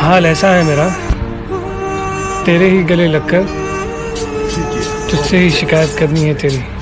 हाल ऐसा है मेरा। तेरे ही गले लगकर तुझसे ही शिकायत करनी है तेरी।